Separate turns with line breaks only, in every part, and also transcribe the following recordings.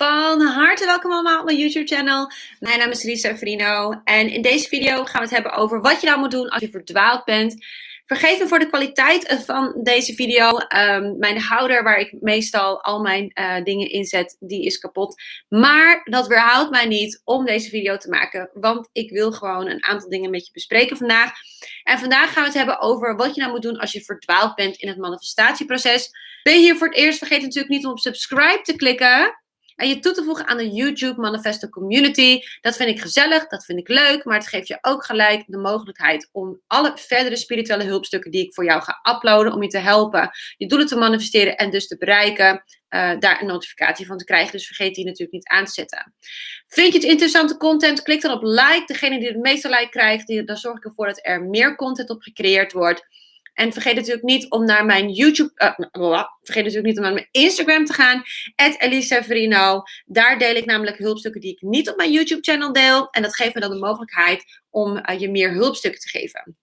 Van harte welkom allemaal op mijn YouTube channel. Mijn naam is Lisa Frino en in deze video gaan we het hebben over wat je nou moet doen als je verdwaald bent. Vergeet me voor de kwaliteit van deze video. Um, mijn houder waar ik meestal al mijn uh, dingen inzet, die is kapot. Maar dat weerhoudt mij niet om deze video te maken. Want ik wil gewoon een aantal dingen met je bespreken vandaag. En vandaag gaan we het hebben over wat je nou moet doen als je verdwaald bent in het manifestatieproces. Ben je hier voor het eerst, vergeet natuurlijk niet om op subscribe te klikken en je toe te voegen aan de YouTube Manifesto Community. Dat vind ik gezellig, dat vind ik leuk, maar het geeft je ook gelijk de mogelijkheid om alle verdere spirituele hulpstukken die ik voor jou ga uploaden, om je te helpen je doelen te manifesteren en dus te bereiken, uh, daar een notificatie van te krijgen. Dus vergeet die natuurlijk niet aan te zetten. Vind je het interessante content? Klik dan op like. Degene die het meeste like krijgt, die, dan zorg ik ervoor dat er meer content op gecreëerd wordt. En vergeet natuurlijk niet om naar mijn YouTube, uh, vergeet natuurlijk niet om naar mijn Instagram te gaan, Elisa Daar deel ik namelijk hulpstukken die ik niet op mijn YouTube channel deel. En dat geeft me dan de mogelijkheid om uh, je meer hulpstukken te geven.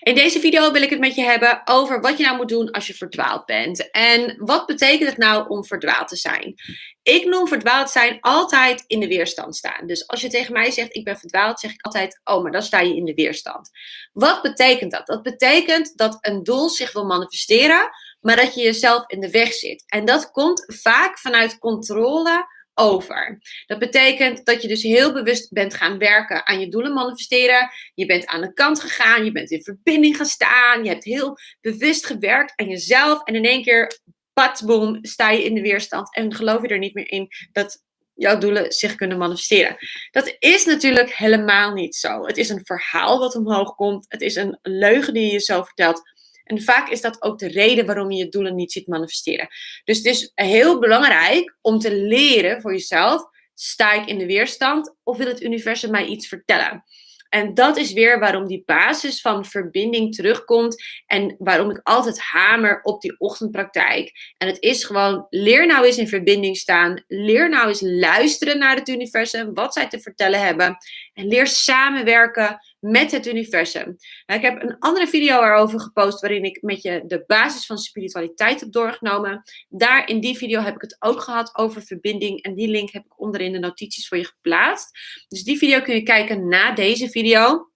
In deze video wil ik het met je hebben over wat je nou moet doen als je verdwaald bent. En wat betekent het nou om verdwaald te zijn? Ik noem verdwaald zijn altijd in de weerstand staan. Dus als je tegen mij zegt ik ben verdwaald, zeg ik altijd oh, maar dan sta je in de weerstand. Wat betekent dat? Dat betekent dat een doel zich wil manifesteren, maar dat je jezelf in de weg zit. En dat komt vaak vanuit controle over. Dat betekent dat je dus heel bewust bent gaan werken aan je doelen manifesteren. Je bent aan de kant gegaan, je bent in verbinding gestaan, je hebt heel bewust gewerkt aan jezelf en in één keer, patsboom, sta je in de weerstand en geloof je er niet meer in dat jouw doelen zich kunnen manifesteren. Dat is natuurlijk helemaal niet zo. Het is een verhaal wat omhoog komt. Het is een leugen die je jezelf vertelt. En vaak is dat ook de reden waarom je je doelen niet ziet manifesteren. Dus het is heel belangrijk om te leren voor jezelf: sta ik in de weerstand of wil het universum mij iets vertellen? En dat is weer waarom die basis van verbinding terugkomt en waarom ik altijd hamer op die ochtendpraktijk. En het is gewoon, leer nou eens in verbinding staan. Leer nou eens luisteren naar het universum, wat zij te vertellen hebben. En leer samenwerken met het universum. Nou, ik heb een andere video erover gepost waarin ik met je de basis van spiritualiteit heb doorgenomen. Daar in die video heb ik het ook gehad over verbinding en die link heb ik onderin de notities voor je geplaatst. Dus die video kun je kijken na deze video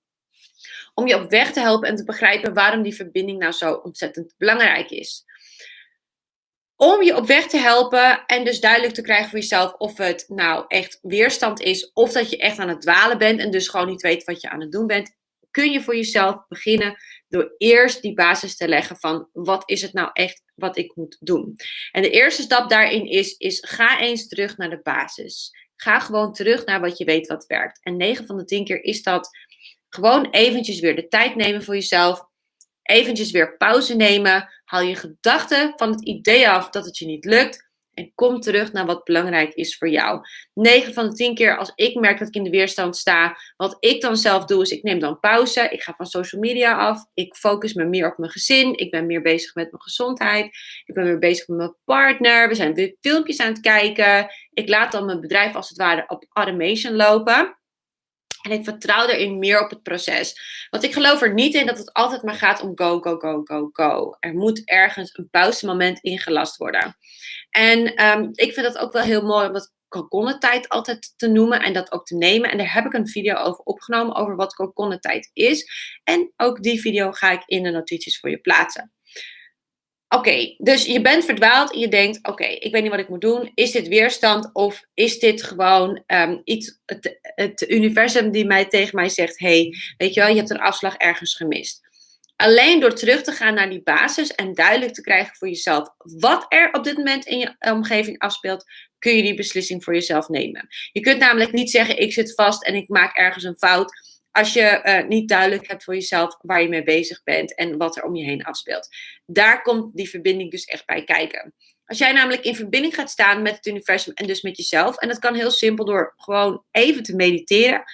om je op weg te helpen en te begrijpen waarom die verbinding nou zo ontzettend belangrijk is. Om je op weg te helpen en dus duidelijk te krijgen voor jezelf of het nou echt weerstand is of dat je echt aan het dwalen bent en dus gewoon niet weet wat je aan het doen bent, kun je voor jezelf beginnen door eerst die basis te leggen van wat is het nou echt wat ik moet doen. En de eerste stap daarin is, is ga eens terug naar de basis. Ga gewoon terug naar wat je weet wat werkt. En 9 van de 10 keer is dat gewoon eventjes weer de tijd nemen voor jezelf eventjes weer pauze nemen. Haal je gedachten van het idee af dat het je niet lukt. En kom terug naar wat belangrijk is voor jou. 9 van de 10 keer als ik merk dat ik in de weerstand sta. Wat ik dan zelf doe is ik neem dan pauze. Ik ga van social media af. Ik focus me meer op mijn gezin. Ik ben meer bezig met mijn gezondheid. Ik ben meer bezig met mijn partner. We zijn filmpjes aan het kijken. Ik laat dan mijn bedrijf als het ware op automation lopen. En ik vertrouw erin meer op het proces. Want ik geloof er niet in dat het altijd maar gaat om go, go, go, go, go. Er moet ergens een pauzemoment ingelast worden. En um, ik vind dat ook wel heel mooi om dat tijd altijd te noemen en dat ook te nemen. En daar heb ik een video over opgenomen over wat tijd is. En ook die video ga ik in de notities voor je plaatsen. Oké, dus je bent verdwaald en je denkt: oké, ik weet niet wat ik moet doen. Is dit weerstand of is dit gewoon um, iets, het, het, universum die mij tegen mij zegt: hey, weet je wel, je hebt een afslag ergens gemist. Alleen door terug te gaan naar die basis en duidelijk te krijgen voor jezelf wat er op dit moment in je omgeving afspeelt, kun je die beslissing voor jezelf nemen. Je kunt namelijk niet zeggen: ik zit vast en ik maak ergens een fout als je uh, niet duidelijk hebt voor jezelf waar je mee bezig bent en wat er om je heen afspeelt. Daar komt die verbinding dus echt bij kijken. Als jij namelijk in verbinding gaat staan met het universum en dus met jezelf, en dat kan heel simpel door gewoon even te mediteren.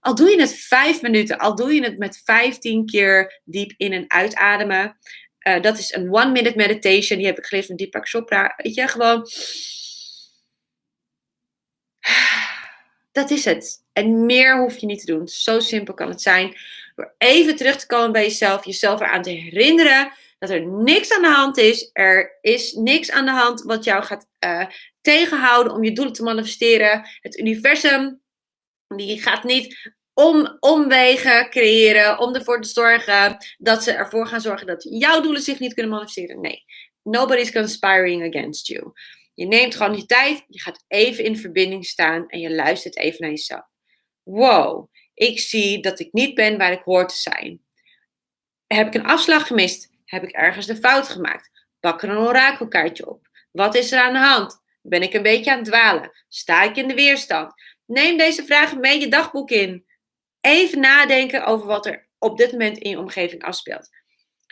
Al doe je het vijf minuten, al doe je het met vijftien keer diep in- en uitademen. Uh, dat is een one-minute meditation. Die heb ik geleerd van Deepak Chopra. Weet je, gewoon Dat is het. En meer hoef je niet te doen. Zo simpel kan het zijn. Door even terug te komen bij jezelf, jezelf eraan te herinneren dat er niks aan de hand is. Er is niks aan de hand wat jou gaat uh, tegenhouden om je doelen te manifesteren. Het universum, die gaat niet om, omwegen creëren om ervoor te zorgen dat ze ervoor gaan zorgen dat jouw doelen zich niet kunnen manifesteren. Nee, nobody's conspiring against you. Je neemt gewoon je tijd, je gaat even in verbinding staan en je luistert even naar jezelf. Wow, ik zie dat ik niet ben waar ik hoor te zijn. Heb ik een afslag gemist? Heb ik ergens de fout gemaakt? Pak er een orakelkaartje op. Wat is er aan de hand? Ben ik een beetje aan het dwalen? Sta ik in de weerstand? Neem deze vragen mee je dagboek in. Even nadenken over wat er op dit moment in je omgeving afspeelt.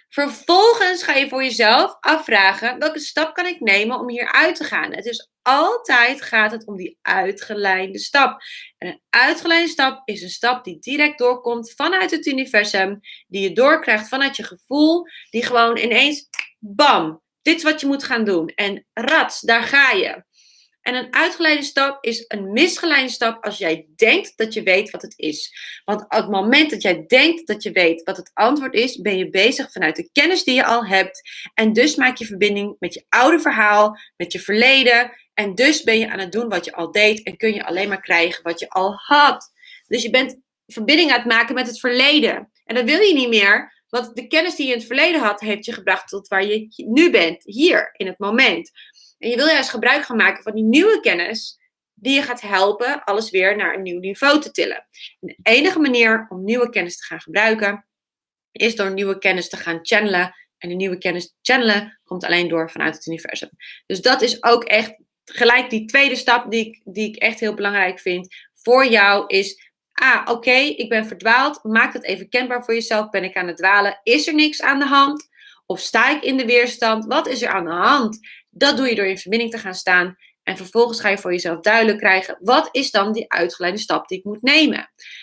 Vervolgens ga je voor jezelf afvragen: welke stap kan ik nemen om hier uit te gaan? Het is altijd gaat het om die uitgelijnde stap. En een uitgelijnde stap is een stap die direct doorkomt vanuit het universum, die je doorkrijgt vanuit je gevoel, die gewoon ineens, bam, dit is wat je moet gaan doen. En rats, daar ga je. En een uitgeleide stap is een misgeleide stap als jij denkt dat je weet wat het is. Want op het moment dat jij denkt dat je weet wat het antwoord is, ben je bezig vanuit de kennis die je al hebt. En dus maak je verbinding met je oude verhaal, met je verleden. En dus ben je aan het doen wat je al deed en kun je alleen maar krijgen wat je al had. Dus je bent verbinding aan het maken met het verleden. En dat wil je niet meer, want de kennis die je in het verleden had, heeft je gebracht tot waar je nu bent, hier, in het moment. En je wil juist gebruik gaan maken van die nieuwe kennis, die je gaat helpen alles weer naar een nieuw niveau te tillen. En de enige manier om nieuwe kennis te gaan gebruiken, is door nieuwe kennis te gaan channelen. En de nieuwe kennis channelen komt alleen door vanuit het universum. Dus dat is ook echt gelijk die tweede stap die ik, die ik echt heel belangrijk vind voor jou is ah, oké, ik ben verdwaald. Maak het even kenbaar voor jezelf. Ben ik aan het dwalen? Is er niks aan de hand? Of sta ik in de weerstand? Wat is er aan de hand? Dat doe je door in verbinding te gaan staan. En vervolgens ga je voor jezelf duidelijk krijgen, wat is dan die uitgeleide stap die ik moet nemen?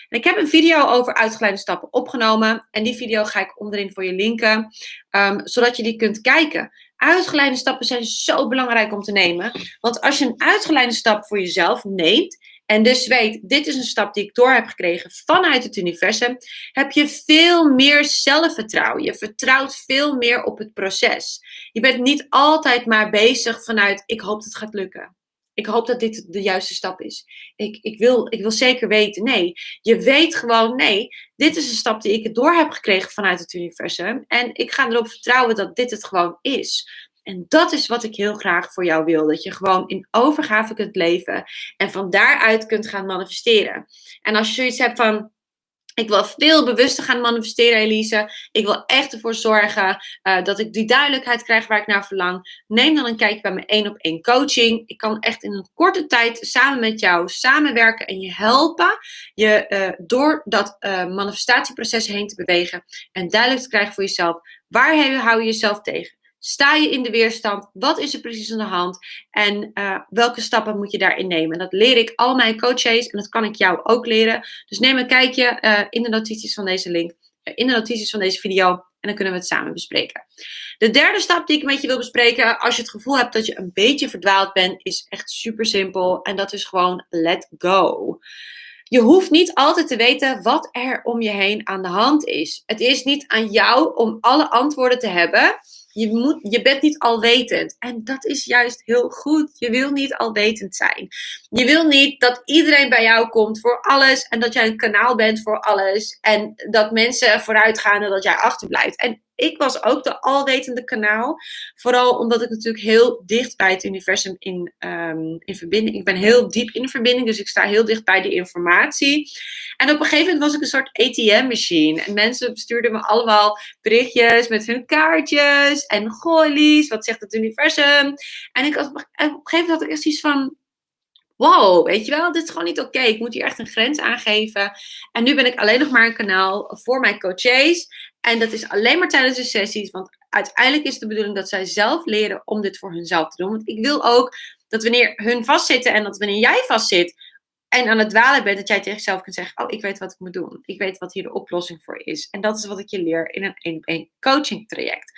En ik heb een video over uitgeleide stappen opgenomen. En die video ga ik onderin voor je linken, um, zodat je die kunt kijken. Uitgeleide stappen zijn zo belangrijk om te nemen. Want als je een uitgeleide stap voor jezelf neemt, en dus weet, dit is een stap die ik door heb gekregen vanuit het universum, heb je veel meer zelfvertrouwen. Je vertrouwt veel meer op het proces. Je bent niet altijd maar bezig vanuit, ik hoop dat het gaat lukken. Ik hoop dat dit de juiste stap is. Ik, ik, wil, ik wil zeker weten. Nee, je weet gewoon, nee, dit is een stap die ik door heb gekregen vanuit het universum. En ik ga erop vertrouwen dat dit het gewoon is. En dat is wat ik heel graag voor jou wil. Dat je gewoon in overgave kunt leven en van daaruit kunt gaan manifesteren. En als je zoiets hebt van. Ik wil veel bewuster gaan manifesteren, Elise. Ik wil echt ervoor zorgen uh, dat ik die duidelijkheid krijg waar ik naar verlang. Neem dan een kijkje bij mijn één op één coaching. Ik kan echt in een korte tijd samen met jou samenwerken en je helpen. Je uh, door dat uh, manifestatieproces heen te bewegen. En duidelijk te krijgen voor jezelf. Waar hou je jezelf tegen? Sta je in de weerstand? Wat is er precies aan de hand? En uh, welke stappen moet je daarin nemen? En dat leer ik al mijn coaches en dat kan ik jou ook leren. Dus neem een kijkje uh, in de notities van deze link, uh, in de notities van deze video. En dan kunnen we het samen bespreken. De derde stap die ik met je wil bespreken, als je het gevoel hebt dat je een beetje verdwaald bent, is echt super simpel. En dat is gewoon let go. Je hoeft niet altijd te weten wat er om je heen aan de hand is. Het is niet aan jou om alle antwoorden te hebben. Je, moet, je bent niet alwetend. En dat is juist heel goed. Je wil niet alwetend zijn. Je wil niet dat iedereen bij jou komt voor alles. En dat jij een kanaal bent voor alles. En dat mensen vooruit gaan en dat jij achterblijft. En ik was ook de alwetende kanaal. Vooral omdat ik natuurlijk heel dicht bij het universum in, um, in verbinding. Ik ben heel diep in verbinding, dus ik sta heel dicht bij de informatie. En op een gegeven moment was ik een soort ATM-machine. En mensen stuurden me allemaal berichtjes met hun kaartjes. En gooi wat zegt het universum? En ik, op een gegeven moment had ik echt iets van wow, weet je wel, dit is gewoon niet oké. Ik moet hier echt een grens aangeven. En nu ben ik alleen nog maar een kanaal voor mijn coaches. En dat is alleen maar tijdens de sessies, want uiteindelijk is de bedoeling dat zij zelf leren om dit voor hunzelf te doen. Want ik wil ook dat wanneer hun vastzitten en dat wanneer jij vastzit en aan het dwalen bent, dat jij tegen jezelf kunt zeggen: Oh, ik weet wat ik moet doen. Ik weet wat hier de oplossing voor is. En dat is wat ik je leer in een één coaching traject.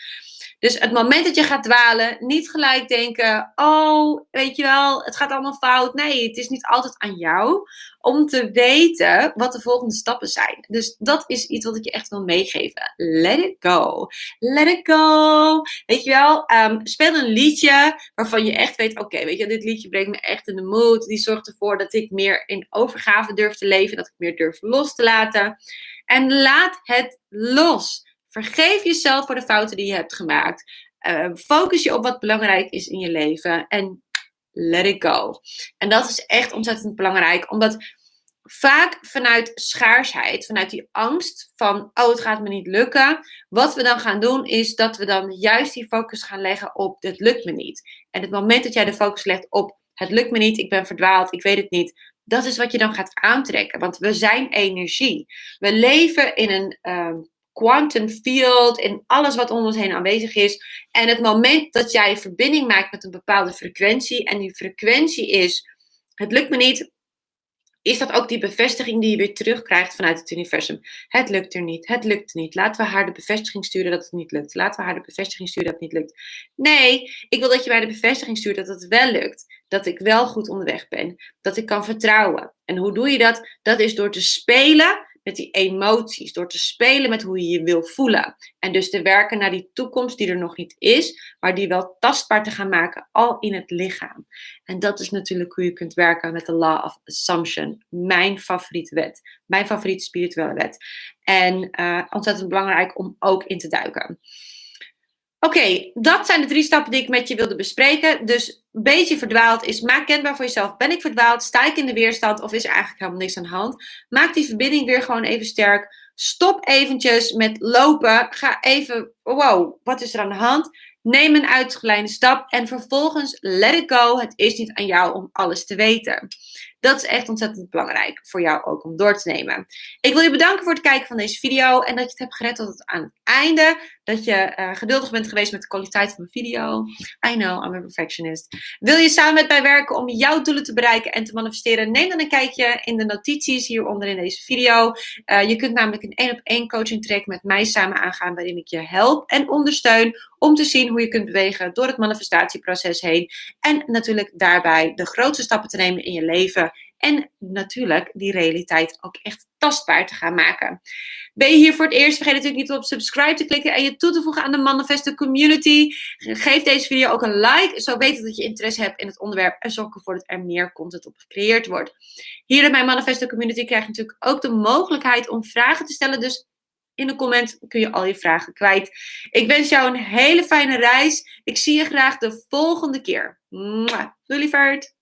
Dus het moment dat je gaat dwalen, niet gelijk denken: oh, weet je wel, het gaat allemaal fout. Nee, het is niet altijd aan jou om te weten wat de volgende stappen zijn. Dus dat is iets wat ik je echt wil meegeven. Let it go. Let it go. Weet je wel, um, speel een liedje waarvan je echt weet: oké, weet je, dit liedje brengt me echt in de mood. Die zorgt ervoor dat ik meer in overgave durf te leven, dat ik meer durf los te laten. En laat het los. Vergeef jezelf voor de fouten die je hebt gemaakt. Uh, focus je op wat belangrijk is in je leven. En let it go. En dat is echt ontzettend belangrijk, omdat vaak vanuit schaarsheid, vanuit die angst van, oh het gaat me niet lukken, wat we dan gaan doen is dat we dan juist die focus gaan leggen op, het lukt me niet. En het moment dat jij de focus legt op, het lukt me niet, ik ben verdwaald, ik weet het niet, dat is wat je dan gaat aantrekken. Want we zijn energie. We leven in een uh, quantum field, in alles wat om ons heen aanwezig is. En het moment dat jij verbinding maakt met een bepaalde frequentie, en die frequentie is: het lukt me niet, is dat ook die bevestiging die je weer terugkrijgt vanuit het universum. Het lukt er niet, het lukt niet. Laten we haar de bevestiging sturen dat het niet lukt. Laten we haar de bevestiging sturen dat het niet lukt. Nee, ik wil dat je mij de bevestiging stuurt dat het wel lukt. Dat ik wel goed onderweg ben. Dat ik kan vertrouwen. En hoe doe je dat? Dat is door te spelen met die emoties, door te spelen met hoe je je wil voelen. En dus te werken naar die toekomst die er nog niet is, maar die wel tastbaar te gaan maken, al in het lichaam. En dat is natuurlijk hoe je kunt werken met de Law of Assumption, mijn favoriete wet, mijn favoriete spirituele wet. En uh, ontzettend belangrijk om ook in te duiken. Oké, dat zijn de drie stappen die ik met je wilde bespreken. Dus beetje verdwaald is, maak kenbaar voor jezelf. Ben ik verdwaald? Sta ik in de weerstand? Of is er eigenlijk helemaal niks aan de hand? Maak die verbinding weer gewoon even sterk. Stop eventjes met lopen. Ga even, wow, wat is er aan de hand? Neem een uitgeleide stap en vervolgens let it go. Het is niet aan jou om alles te weten. Dat is echt ontzettend belangrijk voor jou ook om door te nemen. Ik wil je bedanken voor het kijken van deze video en dat je het hebt gered tot het aan het einde. Dat je uh, geduldig bent geweest met de kwaliteit van mijn video. I know, I'm a perfectionist. Wil je samen met mij werken om jouw doelen te bereiken en te manifesteren? Neem dan een kijkje in de notities hieronder in deze video. Uh, je kunt namelijk een één op één coaching track met mij samen aangaan waarin ik je help en ondersteun om te zien hoe je kunt bewegen door het manifestatieproces heen. En natuurlijk daarbij de grootste stappen te nemen in je leven en natuurlijk die realiteit ook echt tastbaar te gaan maken. Ben je hier voor het eerst? Vergeet natuurlijk niet op subscribe te klikken en je toe te voegen aan de Manifesto Community. Geef deze video ook een like. Zo weten dat je interesse hebt in het onderwerp en zorg ervoor dat er meer content op gecreëerd wordt. Hier in mijn Manifesto Community krijg je natuurlijk ook de mogelijkheid om vragen te stellen. Dus in de comment kun je al je vragen kwijt. Ik wens jou een hele fijne reis. Ik zie je graag de volgende keer. Doei lieverd!